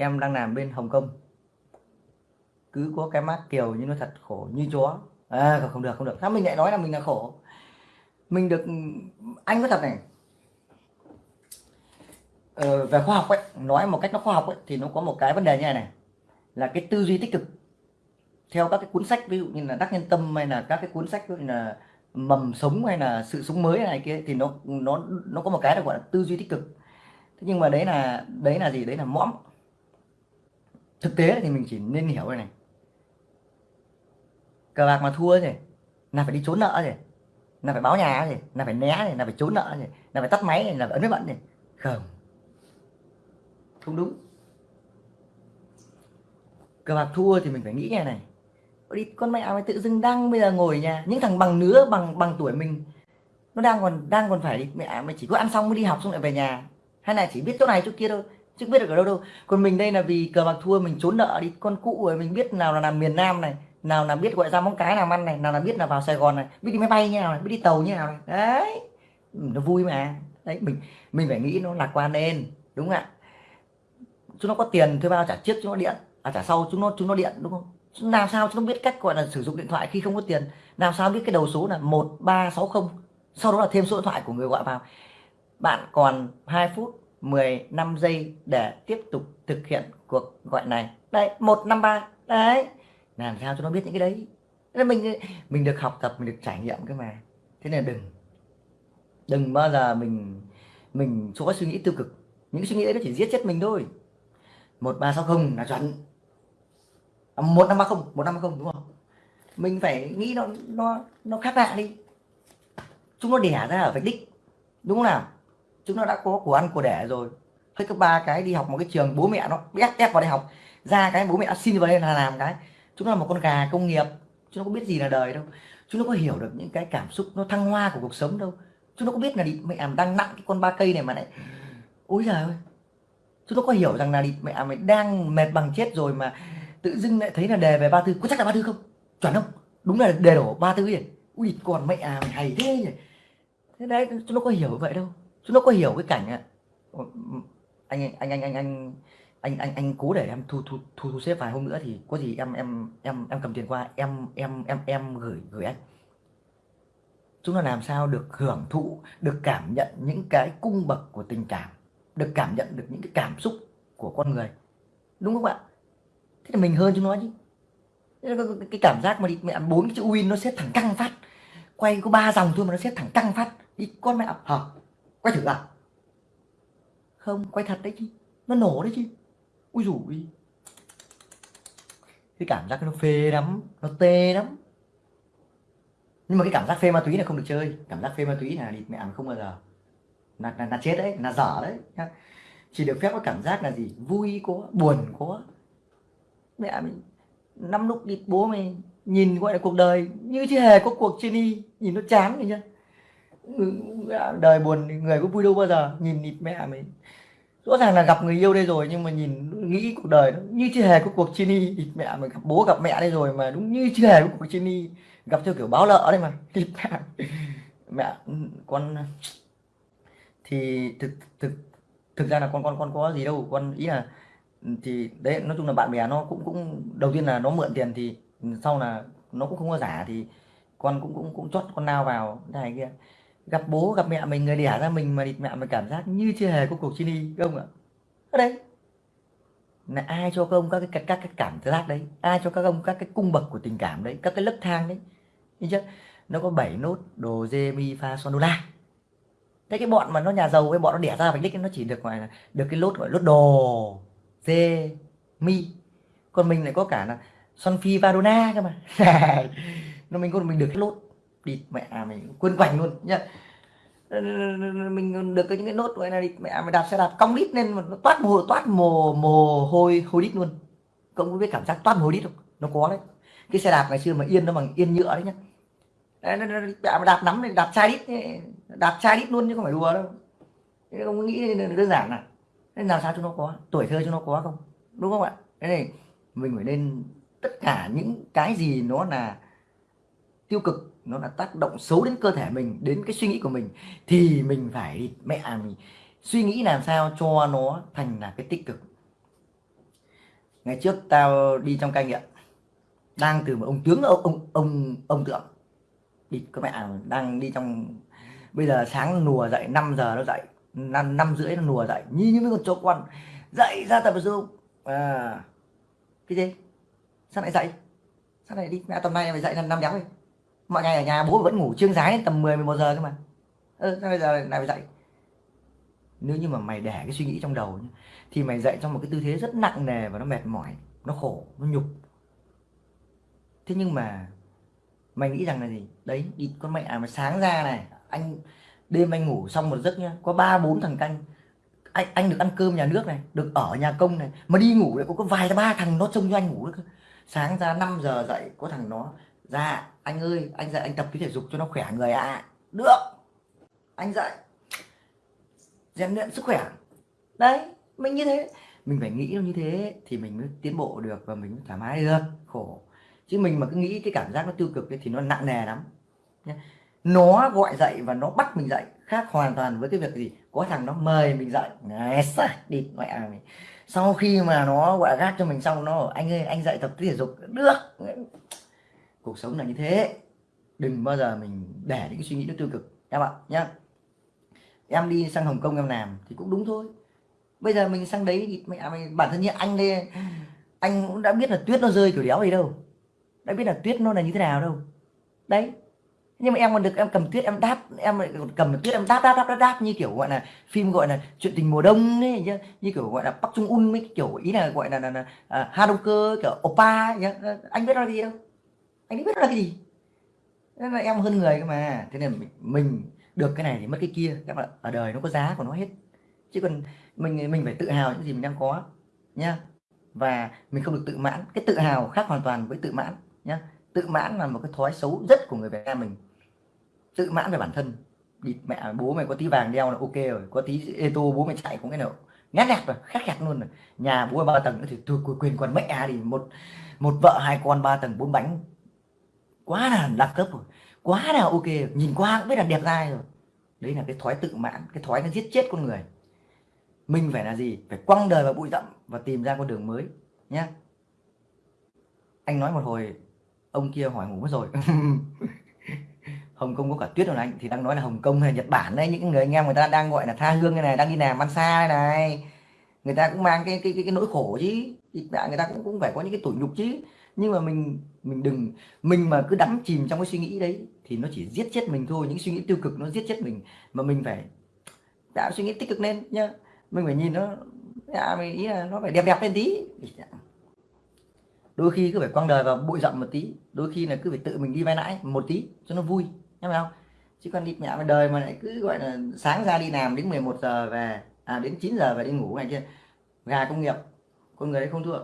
em đang làm bên Hồng Kông. Cứ có cái mắt kiều như nó thật khổ như chó à, không được không được. Sao mình lại nói là mình là khổ? Mình được anh có thật này. Ờ, về khoa học ấy nói một cách nó khoa học ấy thì nó có một cái vấn đề như này này. Là cái tư duy tích cực. Theo các cái cuốn sách ví dụ như là đắc nhân tâm hay là các cái cuốn sách như là mầm sống hay là sự sống mới này kia thì nó nó nó có một cái là gọi là tư duy tích cực. Thế nhưng mà đấy là đấy là gì? Đấy là mõm thực tế thì mình chỉ nên hiểu này này. Cờ bạc mà thua rồi, là phải đi trốn nợ rồi, là phải báo nhà rồi, là phải né gì là phải trốn nợ gì là phải tắt máy này là phải ấn với bận gì không. Không đúng. Cờ bạc thua thì mình phải nghĩ nghe này. Đi con mẹ mày tự dưng đang bây giờ ngồi nhà những thằng bằng nứa bằng bằng tuổi mình nó đang còn đang còn phải đi. Mẹ mày chỉ có ăn xong mới đi học xong lại về nhà. Hay là chỉ biết chỗ này chỗ kia thôi chứ biết được ở đâu đâu. Còn mình đây là vì cờ bạc thua, mình trốn nợ đi. Con cụ rồi, mình biết nào là làm miền Nam này, nào là biết gọi ra móng cái làm ăn này, nào là biết là vào Sài Gòn này, biết đi máy bay như nào này, biết đi tàu như nào này. Đấy. Nó vui mà. Đấy, mình mình phải nghĩ nó lạc quan lên, đúng không ạ? Chúng nó có tiền, thuê bao trả trước, chúng nó điện. À trả sau, chúng nó chúng nó điện, đúng không? Làm sao chúng nó biết cách, gọi là, sử dụng điện thoại khi không có tiền? Làm sao biết cái đầu số là 1360 sau đó là thêm số điện thoại của người gọi vào. Bạn còn 2 phút 15 giây để tiếp tục thực hiện cuộc gọi này. Đây 153 đấy. Làm sao cho nó biết những cái đấy? Nên mình mình được học tập mình được trải nghiệm cái mà. Thế nên đừng đừng bao giờ mình mình có suy nghĩ tiêu cực. Những suy nghĩ đấy nó chỉ giết chết mình thôi. Một ba sáu không là chuẩn. À, một năm ba không một năm ba không đúng không? Mình phải nghĩ nó nó nó khác lạ đi. Chúng nó đẻ ra ở vạch đích đúng không nào? Chúng nó đã có của ăn của đẻ rồi. Hết cấp ba cái đi học một cái trường, bố mẹ nó ép ép vào đại học, ra cái bố mẹ nó xin vào đây là làm cái. Chúng nó là một con gà công nghiệp, chúng nó có biết gì là đời đâu. Chúng nó có hiểu được những cái cảm xúc nó thăng hoa của cuộc sống đâu. Chúng nó có biết là đi, mẹ đang nặng cái con ba cây này mà lại, ôi giời ơi. Chúng nó có hiểu rằng là đi, mẹ mày đang mệt bằng chết rồi mà tự dưng lại thấy là đề về ba tư. Có chắc là ba tư không? Chuẩn không? Đúng là đề đổ ba tư gì ui còn mẹ mày hay thế nhỉ. Thế đấy, chúng nó có hiểu vậy đâu chúng nó có hiểu cái cảnh ạ anh anh anh anh anh anh anh anh cố để em thu thu thu, thu xếp vài hôm nữa thì có gì em em em em cầm tiền qua em em em em gửi gửi anh. Chúng ta làm sao được hưởng thụ được cảm nhận những cái cung bậc của tình cảm được cảm nhận được những cái cảm xúc của con người. Đúng không ạ? Thế thì mình hơn chúng nó chứ. Cái cảm giác mà đi mẹ bốn cái chữ win nó xếp thẳng căng phát. Quay có ba dòng thôi mà nó xếp thẳng căng phát. Đi con mẹ hả quay thử à không quay thật đấy chứ. Nó nổ đấy chứ. Ui dùi cái cảm giác nó phê lắm nó tê lắm. Nhưng mà cái cảm giác phê ma túy là không được chơi. Cảm giác phê ma túy là mẹ không bao giờ. Là, là, là chết đấy là dở đấy. Chỉ được phép có cảm giác là gì? Vui có buồn có mẹ mình năm lúc đi bố mình nhìn gọi là cuộc đời như chưa hề có cuộc trên đi. Nhìn nó chán vậy nhá đời buồn người có vui đâu bao giờ. Nhìn nhịp mẹ mình. Rõ ràng là gặp người yêu đây rồi nhưng mà nhìn nghĩ cuộc đời đó, như chưa hề có cuộc chia ly mẹ mình gặp bố gặp mẹ đây rồi mà đúng như chưa hề có cuộc chia ly gặp theo kiểu báo lợ đây mà. Mẹ. Ừ, con thì thực thực thực ra là con con con có gì đâu. Con ý là ừ, thì đấy nói chung là bạn bè nó cũng cũng đầu tiên là nó mượn tiền thì sau là nó cũng không có giả thì con cũng cũng cũng chót con nao vào. Này kia gặp bố gặp mẹ mình người đẻ ra mình mà mẹ mình cảm giác như chưa hề có cuộc chi ly không ạ? Ở đây. Là ai cho các ông các cái các, các cái cảm giác đấy? Ai cho các ông các cái cung bậc của tình cảm đấy? Các cái lớp thang đấy. Như chứ nó có 7 nốt đồ dê mi fa son đô la. Thế cái bọn mà nó nhà giàu cái bọn nó đẻ ra vạch đích nó chỉ được gọi là được cái lốt gọi lốt đồ dê mi. Còn mình lại có cả là son phi varona cơ mà. Nó mình có mình được cái lốt đi mẹ mình quên quảnh luôn nhá. Mình được cái những cái nốt gọi là đi mẹ mày đạp xe đạp cong đít lên mà nó toát mồ toát mồ mồ hôi hôi đít luôn. Cậu có biết cảm giác toát mồ đít không? Nó có đấy. Cái xe đạp ngày xưa mà yên nó bằng yên nhựa đấy nhá. Đấy, mẹ đạp nắm này đạp chai đít đạp chai đít luôn chứ không phải đùa đâu. Không nghĩ đơn giản là thế làm sao chúng nó có? Tuổi thơ chúng nó có không? Đúng không ạ? Thế này mình phải nên tất cả những cái gì nó là tiêu cực nó là tác động xấu đến cơ thể mình đến cái suy nghĩ của mình thì mình phải mẹ mình suy nghĩ làm sao cho nó thành là cái tích cực. Ngày trước tao đi trong cai nghiện đang từ một ông tướng ông ông ông, ông tượng. Đi các mẹ đang đi trong bây giờ sáng lùa dậy 5 giờ nó dậy năm năm rưỡi nó lùa dậy như những con chó con. Dậy ra tập yoga à cái gì? Sao lại dậy? Sao lại đi? Mẹ tuần nay mày dậy năm năm đéo đi mọi ngày ở nhà bố vẫn ngủ trương giái tầm 10 11 giờ cơ mà. Ừ, sao bây giờ lại phải dậy? Nếu như mà mày để cái suy nghĩ trong đầu thì mày dậy trong một cái tư thế rất nặng nề và nó mệt mỏi nó khổ nó nhục. Thế nhưng mà mày nghĩ rằng là gì? Đấy đi con mẹ à mà sáng ra này anh đêm anh ngủ xong một giấc nhá có ba bốn thằng canh anh anh được ăn cơm nhà nước này được ở nhà công này mà đi ngủ lại có có vài ba thằng nó trông cho anh ngủ nữa sáng ra 5 giờ dậy có thằng nó ra anh ơi anh dạy anh tập cái thể dục cho nó khỏe người ạ. À. được. Anh dạy. Rèn luyện sức khỏe. Đấy mình như thế. Mình phải nghĩ như thế thì mình mới tiến bộ được và mình mới thoải mái được. Khổ. Chứ mình mà cứ nghĩ cái cảm giác nó tiêu cực ấy, thì nó nặng nề lắm. Nó gọi dậy và nó bắt mình dậy khác hoàn toàn với cái việc gì? Có thằng nó mời mình dậy. Này đi mẹ à mày. Sau khi mà nó gọi gác cho mình xong nó anh ơi anh dậy tập thể dục. Được cuộc sống là như thế. Đừng bao giờ mình để những cái suy nghĩ nó tiêu cực em ạ nhá. Em đi sang Hồng Kông em làm thì cũng đúng thôi. Bây giờ mình sang đấy thì mẹ mày bản thân như anh đây anh cũng đã biết là tuyết nó rơi kiểu đéo gì đâu. Đã biết là tuyết nó là như thế nào đâu. Đấy. Nhưng mà em còn được em cầm tuyết em đáp em cầm tuyết em đáp đáp đáp đáp, đáp như kiểu gọi là phim gọi là chuyện tình mùa đông ấy như, như kiểu gọi là Park Chung Un mấy kiểu ý là gọi là, là, là uh, Ha Đông Cơ kiểu oppa nhá. Anh biết nó gì đâu anh biết nó là cái gì? Nên là em hơn người cơ mà. Thế nên mình, mình được cái này thì mất cái kia. Các bạn ở đời nó có giá của nó hết. Chứ còn mình mình phải tự hào những gì mình đang có nhá. Và mình không được tự mãn. Cái tự hào khác hoàn toàn với tự mãn nhá. Tự mãn là một cái thói xấu rất của người Việt Nam mình. Tự mãn về bản thân. Đi mẹ bố mày có tí vàng đeo là ok rồi. Có tí ê tô bố mày chạy cũng cái nào. Ngát nhạt rồi khát khát luôn rồi nhà bố ba tầng thì tôi quyền còn mẹ thì một một vợ hai con ba tầng bốn bánh quá là đẳng cấp rồi. Quá là ok nhìn qua cũng biết là đẹp trai rồi. Đấy là cái thói tự mãn cái thói nó giết chết con người. Mình phải là gì? Phải quăng đời vào bụi rậm và tìm ra con đường mới nhá. Anh nói một hồi ông kia hỏi ngủ mất rồi. Hồng Kông có cả tuyết rồi anh thì đang nói là Hồng Kông hay Nhật Bản đấy những người anh em người ta đang gọi là tha hương cái này đang đi làm ăn xa này. Người ta cũng mang cái cái cái, cái nỗi khổ chứ. Người ta cũng cũng phải có những cái tủi nhục chứ nhưng mà mình mình đừng mình mà cứ đắm chìm trong cái suy nghĩ đấy thì nó chỉ giết chết mình thôi. Những suy nghĩ tiêu cực nó giết chết mình. Mà mình phải tạo suy nghĩ tích cực lên nhá. Mình phải nhìn nó à, mình ý là nó phải đẹp đẹp lên tí. Đôi khi cứ phải quăng đời vào bụi rậm một tí. Đôi khi là cứ phải tự mình đi vay lãi một tí cho nó vui. Nhá không? Chứ còn đi nhà đời mà lại cứ gọi là sáng ra đi làm đến 11 giờ về à đến 9 giờ về đi ngủ này kia. Gà công nghiệp con người đấy không thua.